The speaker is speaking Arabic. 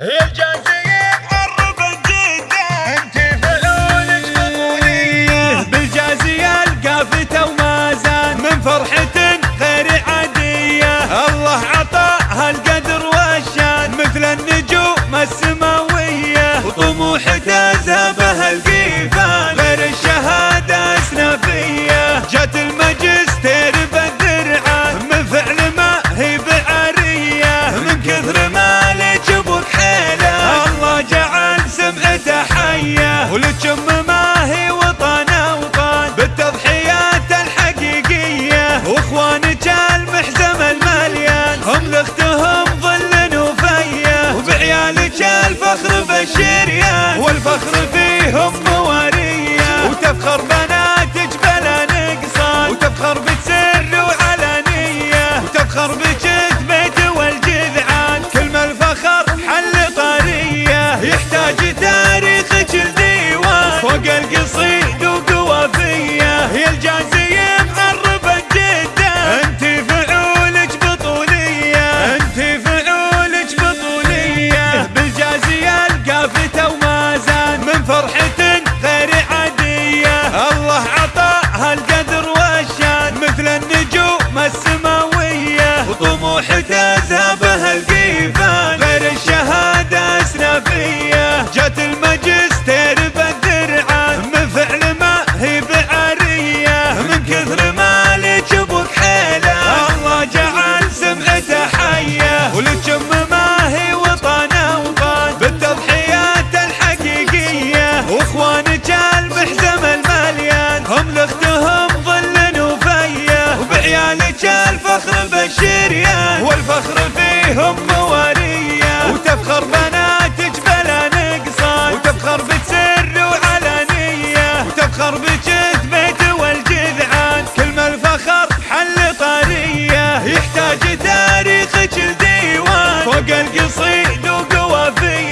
Hey, Jack. النطرية يحتاج تاريخك الديوان فوق القصيدة. الفخر بجذبته والجذعان. كلمة الفخر حل طاريه يحتاج تاريخ الديوان فوق القصيد وقوافيه